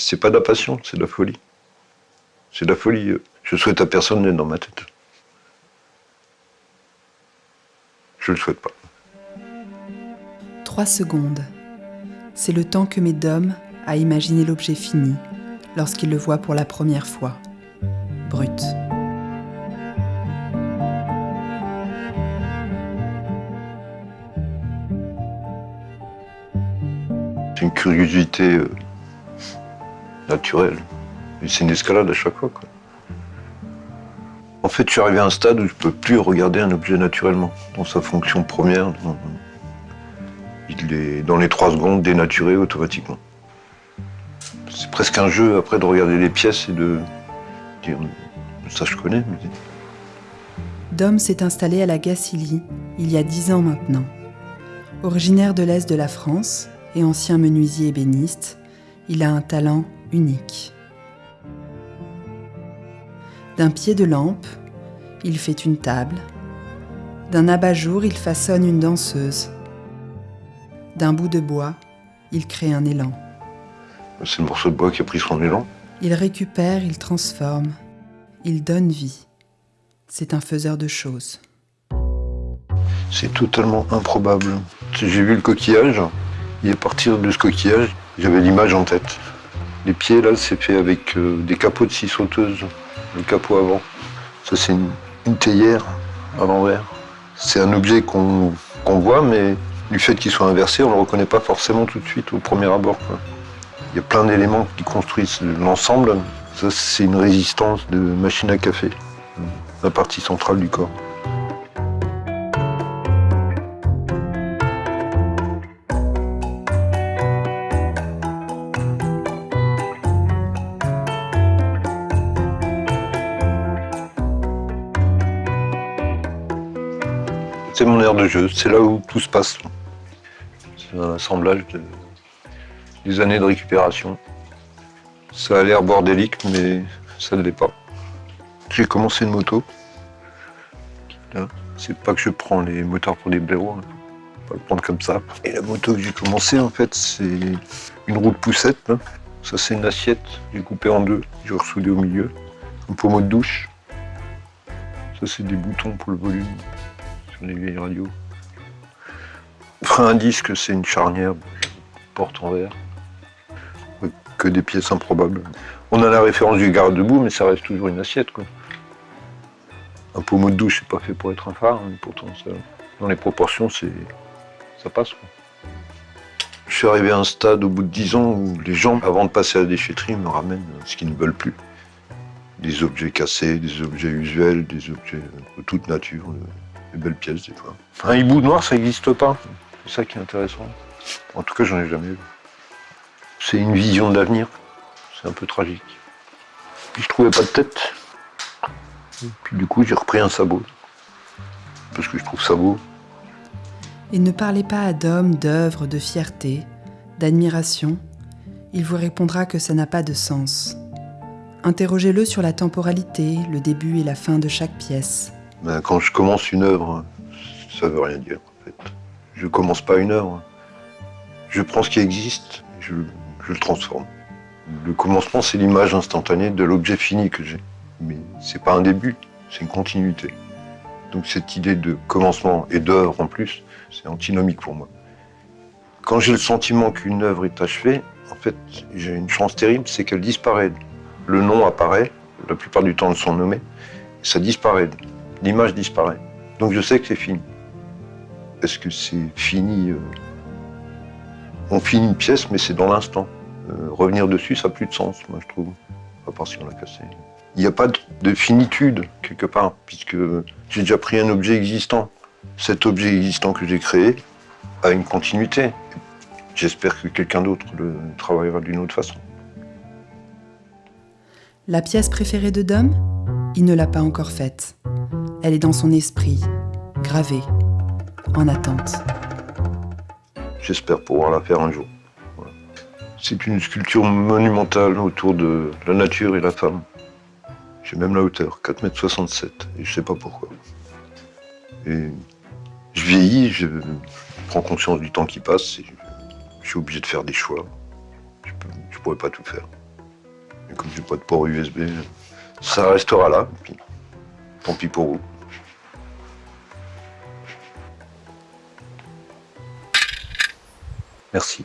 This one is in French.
C'est pas de la passion, c'est de la folie. C'est de la folie. Je souhaite à personne d'être dans ma tête. Je le souhaite pas. Trois secondes. C'est le temps que met Dom à imaginer l'objet fini lorsqu'il le voit pour la première fois. Brut. C'est une curiosité naturelle. Et c'est une escalade à chaque fois. En fait, je suis arrivé à un stade où je ne peux plus regarder un objet naturellement, dans sa fonction première. Il est dans les trois secondes dénaturé automatiquement. C'est presque un jeu après de regarder les pièces et de dire ça je connais. Dom s'est installé à la Gacilly il y a dix ans maintenant. Originaire de l'Est de la France et ancien menuisier ébéniste, il a un talent unique. D'un pied de lampe, il fait une table. D'un abat-jour, il façonne une danseuse. D'un bout de bois, il crée un élan. C'est le morceau de bois qui a pris son élan? Il récupère, il transforme, il donne vie. C'est un faiseur de choses. C'est totalement improbable. J'ai vu le coquillage, et à partir de ce coquillage, j'avais l'image en tête. Les pieds, là, c'est fait avec euh, des capots de scie sauteuse, le capot avant. Ça, c'est une, théière à l'envers. C'est un objet qu'on voit, mais du fait qu'il soit inversé, on ne le reconnaît pas forcément tout de suite au premier abord. Il y a plein d'éléments qui construisent l'ensemble. Ça, c'est une résistance de machine à café, la partie centrale du corps. C'est mon aire de jeu, c'est là où tout se passe. C'est un assemblage de, des années de récupération. Ça a l'air bordélique, mais ça ne l'est pas. J'ai commencé une moto. C'est pas que je prends les moteurs pour des blaireaux, hein. pas le prendre comme ça. Et la moto que j'ai commencé, en fait, c'est une roue de poussette. Ça, c'est une assiette, j'ai coupé en deux, j'ai ressoudé au milieu. Un pommeau de douche. Ça, c'est des boutons pour le volume sur les vieilles radios. Frein un disque, c'est une charnière, porte en verre que des pièces improbables. On a la référence du garde-debout, mais ça reste toujours une assiette. Quoi. Un pommeau de douche, c'est pas fait pour être un phare, mais pourtant, dans les proportions, c'est ça passe. Je suis arrivé à un stade au bout de 10 ans où les gens, avant de passer à la déchetterie, me ramènent ce qu'ils ne veulent plus. Des objets cassés, des objets usuels, des objets de toute nature, des belles pièces des fois. Un hibou noir, ça n'existe pas. C'est ça qui est intéressant. En tout cas, j'en ai jamais vu. C'est une vision de l'avenir. C'est un peu tragique. Puis je trouvais pas de tête. Puis du coup, j'ai repris un sabot. Parce que je trouve ça beau. Et ne parlez pas à d'hommes, d'œuvres, de fierté, d'admiration. Il vous répondra que ça n'a pas de sens. Interrogez-le sur la temporalité, le début et la fin de chaque pièce. Ben, quand je commence une œuvre, ça veut rien dire en fait. Je commence pas une œuvre. Je prends ce qui existe, je je le transforme. Le commencement, c'est l'image instantanée de l'objet fini que j'ai. Mais c'est pas un début, c'est une continuité. Donc cette idée de commencement et d'œuvre en plus, c'est antinomique pour moi. Quand j'ai le sentiment qu'une œuvre est achevée, en fait, j'ai une chance terrible, c'est qu'elle disparaît. Le nom apparaît, la plupart du temps, ils sont nommés, ça disparaît. L'image disparaît. Donc je sais que c'est fini. Est-ce que c'est fini euh, On finit une pièce, mais c'est dans l'instant. Euh, revenir dessus, ça n'a plus de sens, moi, je trouve. À part si on l'a cassé. Il n'y a pas de finitude, quelque part, puisque j'ai déjà pris un objet existant. Cet objet existant que j'ai créé a une continuité. J'espère que quelqu'un d'autre le travaillera d'une autre façon. La pièce préférée de Dom Il ne l'a pas encore faite. Elle est dans son esprit, gravée, en attente. J'espère pouvoir la faire un jour. C'est une sculpture monumentale autour de la nature et la femme. J'ai même la hauteur, 4,67 m, et je sais pas pourquoi. Et je vieillis, je prends conscience du temps qui passe, je suis obligé de faire des choix. Je ne pourrais pas tout faire. Et comme j'ai pas de port USB, ça restera là. Tant pis pour. Merci.